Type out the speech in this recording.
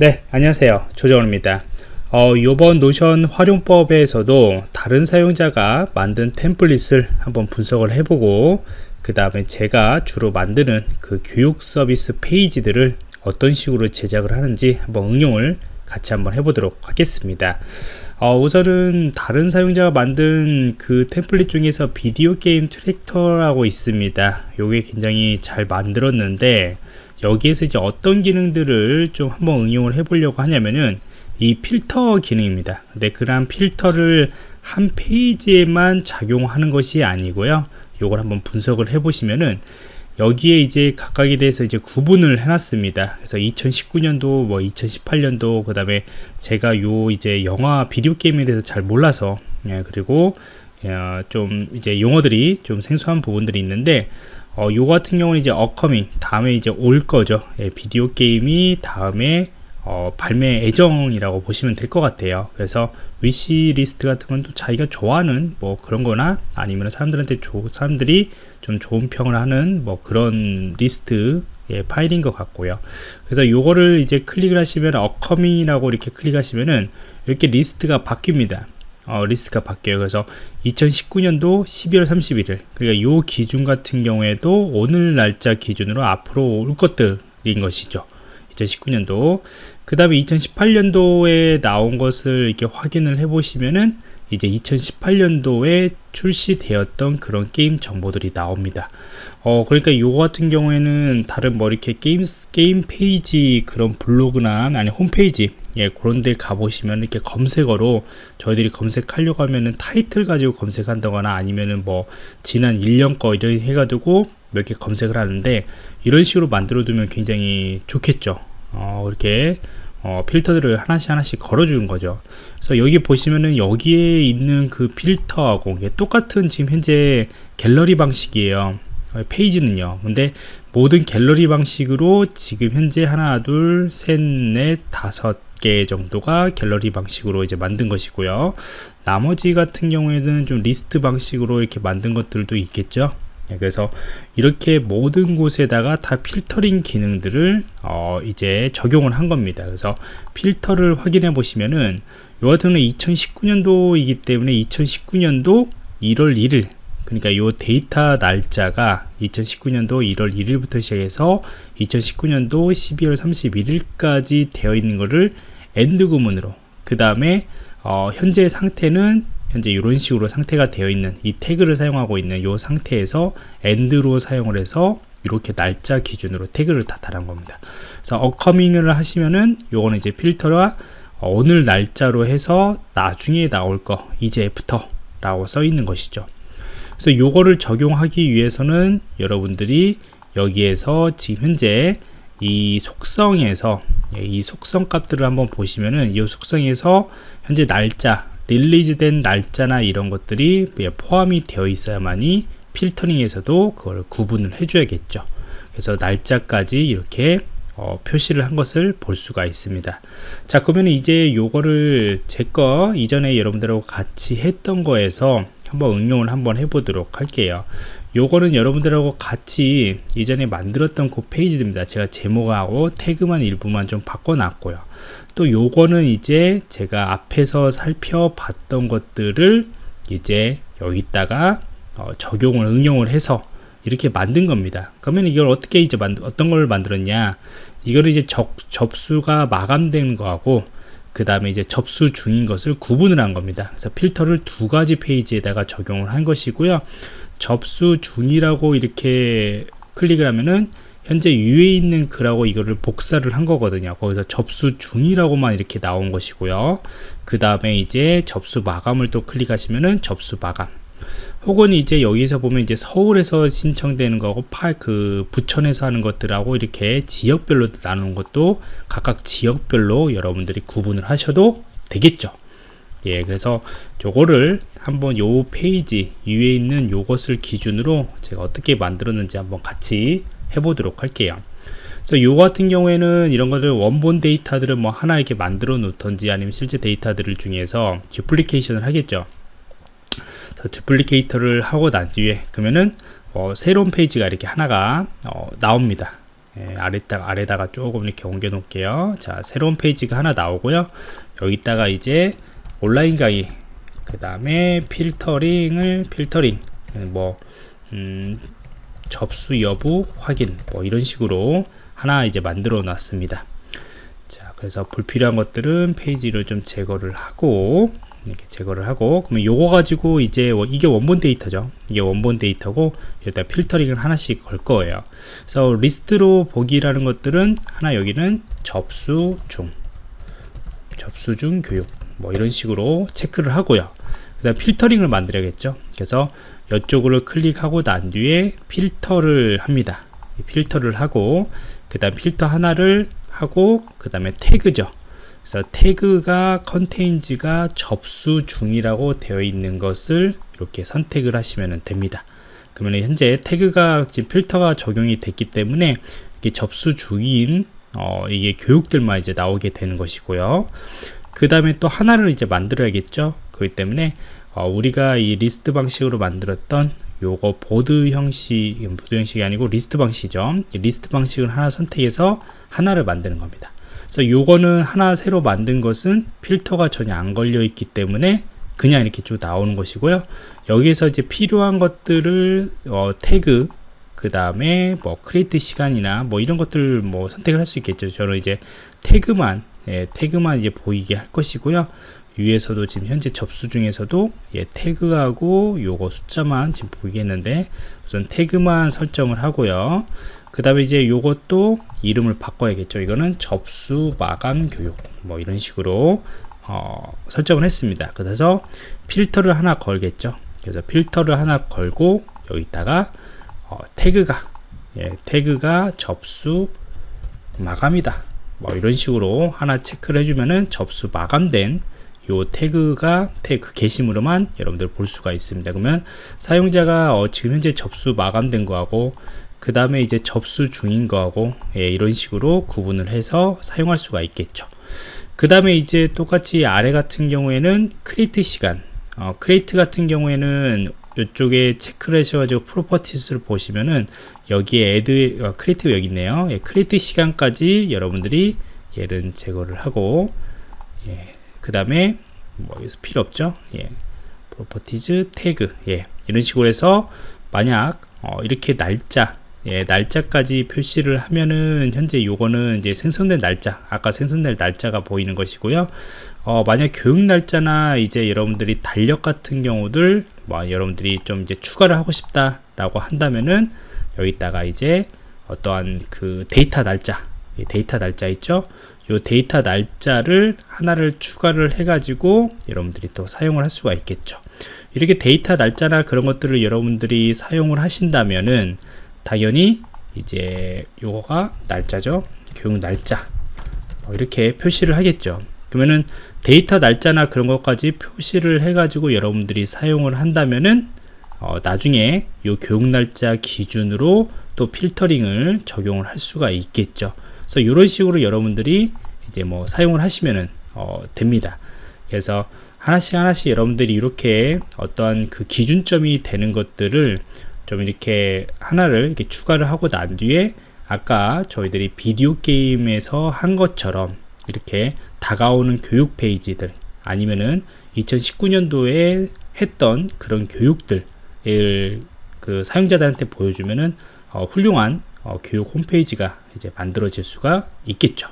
네 안녕하세요. 조정원입니다. 어, 이번 노션 활용법에서도 다른 사용자가 만든 템플릿을 한번 분석을 해보고 그 다음에 제가 주로 만드는 그 교육 서비스 페이지들을 어떤 식으로 제작을 하는지 한번 응용을 같이 한번 해보도록 하겠습니다. 어, 우선은 다른 사용자가 만든 그 템플릿 중에서 비디오 게임 tracker라고 있습니다. 요게 굉장히 잘 만들었는데 여기에서 이제 어떤 기능들을 좀 한번 응용을 해 보려고 하냐면은 이 필터 기능입니다 근데 그러한 필터를 한 페이지에만 작용하는 것이 아니고요 요걸 한번 분석을 해 보시면은 여기에 이제 각각에 대해서 이제 구분을 해놨습니다. 그래서 2019년도, 뭐 2018년도, 그 다음에 제가 요 이제 영화 비디오 게임에 대해서 잘 몰라서, 예, 그리고 어, 좀 이제 용어들이 좀 생소한 부분들이 있는데, 어, 요 같은 경우는 이제 upcoming 다음에 이제 올 거죠. 예, 비디오 게임이 다음에 어, 발매 예정이라고 보시면 될 것 같아요. 그래서 wish list 같은 건 또 자기가 좋아하는 뭐 그런 거나 아니면 사람들한테 조, 사람들이 좀 좋은 평을 하는 뭐 그런 리스트 예, 파일인 것 같고요. 그래서 요거를 이제 클릭을 하시면 upcoming이라고 이렇게 클릭하시면은 이렇게 리스트가 바뀝니다 어, 리스트가 바뀌어요. 그래서 2019년도 12월 31일 그러니까 요 기준 같은 경우에도 오늘 날짜 기준으로 앞으로 올 것들인 것이죠. 2019년도 그 다음에 2018년도에 나온 것을 이렇게 확인을 해 보시면은 이제 2018년도에 출시되었던 그런 게임 정보들이 나옵니다. 어, 그러니까 요거 같은 경우에는 다른 뭐 이렇게 게임, 게임 페이지 그런 블로그나 아니 홈페이지 예, 그런 데 가보시면 이렇게 검색어로 저희들이 검색하려고 하면은 타이틀 가지고 검색한다거나 아니면은 뭐 지난 1년 거 이런 해가지고 몇 개 검색을 하는데 이런 식으로 만들어 두면 굉장히 좋겠죠. 어, 이렇게 어, 필터들을 하나씩 하나씩 걸어주는 거죠. 그래서 여기 보시면은 여기에 있는 그 필터하고 똑같은 지금 현재 갤러리 방식이에요. 어, 페이지는요. 근데 모든 갤러리 방식으로 지금 현재 하나, 둘, 셋, 넷, 다섯 개 정도가 갤러리 방식으로 이제 만든 것이고요. 나머지 같은 경우에는 좀 리스트 방식으로 이렇게 만든 것들도 있겠죠. 네, 그래서 이렇게 모든 곳에다가 다 필터링 기능들을 어 이제 적용을 한 겁니다 그래서 필터를 확인해 보시면은 요 같은 경우는 2019년도이기 때문에 2019년도 1월 1일 그러니까 요 데이터 날짜가 2019년도 1월 1일부터 시작해서 2019년도 12월 31일까지 되어 있는 것을 and 구문으로 그 다음에 어 현재 상태는 현재 이런 식으로 상태가 되어 있는 이 태그를 사용하고 있는 이 상태에서 and로 사용을 해서 이렇게 날짜 기준으로 태그를 다 달한 겁니다. 그래서 upcoming을 하시면은 요거는 이제 필터와 오늘 날짜로 해서 나중에 나올 거 이제 after 라고 써 있는 것이죠. 그래서 요거를 적용하기 위해서는 여러분들이 여기에서 지금 현재 이 속성에서 이 속성 값들을 한번 보시면은 이 속성에서 현재 날짜 릴리즈된 날짜나 이런 것들이 포함이 되어 있어야만이 필터링에서도 그걸 구분을 해줘야겠죠. 그래서 날짜까지 이렇게 어, 표시를 한 것을 볼 수가 있습니다. 자, 그러면 이제 요거를 제 거 이전에 여러분들하고 같이 했던 거에서 한번 응용을 한번 해보도록 할게요. 요거는 여러분들하고 같이 이전에 만들었던 그 페이지입니다. 제가 제목하고 태그만 일부만 좀 바꿔놨고요. 또 요거는 이제 제가 앞에서 살펴봤던 것들을 이제 여기다가 어, 적용을 응용을 해서 이렇게 만든 겁니다. 그러면 이걸 어떻게 이제 만 어떤 걸 만들었냐? 이거를 이제 적, 접수가 마감된 거하고 그 다음에 이제 접수 중인 것을 구분을 한 겁니다. 그래서 필터를 두 가지 페이지에다가 적용을 한 것이고요. 접수 중이라고 이렇게 클릭을 하면은 현재 위에 있는 글하고 이거를 복사를 한 거거든요 거기서 접수 중이라고만 이렇게 나온 것이고요 그 다음에 이제 접수 마감을 또 클릭하시면은 접수 마감 혹은 이제 여기서 보면 이제 서울에서 신청되는 거고 파 그 부천에서 하는 것들하고 이렇게 지역별로 나누는 것도 각각 지역별로 여러분들이 구분을 하셔도 되겠죠. 예 그래서 요거를 한번 요 페이지 위에 있는 요것을 기준으로 제가 어떻게 만들었는지 한번 같이 해보도록 할게요. 그래서 요 같은 경우에는 이런 것들 원본 데이터들을 뭐 하나 이렇게 만들어 놓던지 아니면 실제 데이터들을 중에서 duplication을 하겠죠 duplicate를 하고 난 뒤에 그러면은 어, 새로운 페이지가 이렇게 하나가 어, 나옵니다. 예, 아래다, 아래다가 조금 이렇게 옮겨 놓을게요. 자 새로운 페이지가 하나 나오고요. 여기다가 이제 온라인 강의 그 다음에 필터링을 필터링 뭐 음, 접수 여부 확인 뭐 이런 식으로 하나 이제 만들어 놨습니다. 자 그래서 불필요한 것들은 페이지를 좀 제거를 하고 이렇게 제거를 하고 그러면 요거 가지고 이제 이게 원본 데이터죠. 이게 원본 데이터고 여기다 필터링을 하나씩 걸 거예요. 그래서 리스트로 보기라는 것들은 하나 여기는 접수 중 접수 중 교육 뭐 이런 식으로 체크를 하고요. 그 다음 필터링을 만들어야겠죠. 그래서 이쪽으로 클릭하고 난 뒤에 필터를 합니다. 필터를 하고 그 다음 필터 하나를 하고 그 다음에 태그죠 그래서 태그가 컨테인즈가 접수 중이라고 되어 있는 것을 이렇게 선택을 하시면 됩니다. 그러면 현재 태그가 지금 필터가 적용이 됐기 때문에 이게 접수 중인 어, 이게 교육들만 이제 나오게 되는 것이고요. 그 다음에 또 하나를 이제 만들어야겠죠? 그렇기 때문에 어, 우리가 이 리스트 방식으로 만들었던 요거 보드 형식 보드 형식이 아니고 리스트 방식이죠. 리스트 방식을 하나 선택해서 하나를 만드는 겁니다 그래서 요거는 하나 새로 만든 것은 필터가 전혀 안 걸려 있기 때문에 그냥 이렇게 쭉 나오는 것이고요. 여기서 이제 필요한 것들을 어, 태그 그 다음에 뭐 create 시간이나 뭐 이런 것들 뭐 선택을 할 수 있겠죠. 저는 이제 태그만 예, 태그만 이제 보이게 할 것이고요 위에서도 지금 현재 접수 중에서도 예, 태그하고 요거 숫자만 지금 보이겠는데 우선 태그만 설정을 하고요. 그 다음에 이제 요것도 이름을 바꿔야겠죠. 이거는 접수 마감 교육 뭐 이런 식으로 어, 설정을 했습니다. 그래서 필터를 하나 걸겠죠. 그래서 필터를 하나 걸고 여기다가 어, 태그가 예, 태그가 접수 마감이다. 뭐 이런 식으로 하나 체크를 해주면은 접수 마감된 요 태그가 태그 게시물로만 여러분들 볼 수가 있습니다. 그러면 사용자가 어, 지금 현재 접수 마감된 거하고 그 다음에 이제 접수 중인 거하고 예, 이런 식으로 구분을 해서 사용할 수가 있겠죠. 그 다음에 이제 똑같이 아래 같은 경우에는 create 시간. 어, create 같은 경우에는 이쪽에 체크를 하셔가지고 properties를 보시면은 여기에 add 어, create 여기 있네요. 예, create 시간까지 여러분들이 얘를 제거를 하고 예, 그 다음에 뭐 여기서 필요 없죠? 예, properties 태그 예, 이런 식으로 해서 만약 어, 이렇게 날짜 예, 날짜까지 표시를 하면은 현재 요거는 이제 생성된 날짜 아까 생성된 날짜가 보이는 것이고요. 어, 만약 교육 날짜나 이제 여러분들이 달력 같은 경우들 뭐 여러분들이 좀 이제 추가를 하고 싶다 라고 한다면은 여기다가 이제 어떠한 그 데이터 날짜 데이터 날짜 있죠? 요 데이터 날짜를 하나를 추가를 해 가지고 여러분들이 또 사용을 할 수가 있겠죠. 이렇게 데이터 날짜나 그런 것들을 여러분들이 사용을 하신다면은 당연히 이제 요거가 날짜죠. 교육 날짜. 뭐 이렇게 표시를 하겠죠. 그러면은 데이터 날짜나 그런 것까지 표시를 해 가지고 여러분들이 사용을 한다면은 어, 나중에 요 교육 날짜 기준으로 또 필터링을 적용을 할 수가 있겠죠 그래서 이런 식으로 여러분들이 이제 뭐 사용을 하시면은 어, 됩니다. 그래서 하나씩 하나씩 여러분들이 이렇게 어떠한 그 기준점이 되는 것들을 좀 이렇게 하나를 이렇게 추가를 하고 난 뒤에 아까 저희들이 비디오 게임에서 한 것처럼 이렇게 다가오는 교육 페이지들 아니면은 2019년도에 했던 그런 교육들을 그 사용자들한테 보여주면은 어, 훌륭한 어, 교육 홈페이지가 이제 만들어질 수가 있겠죠.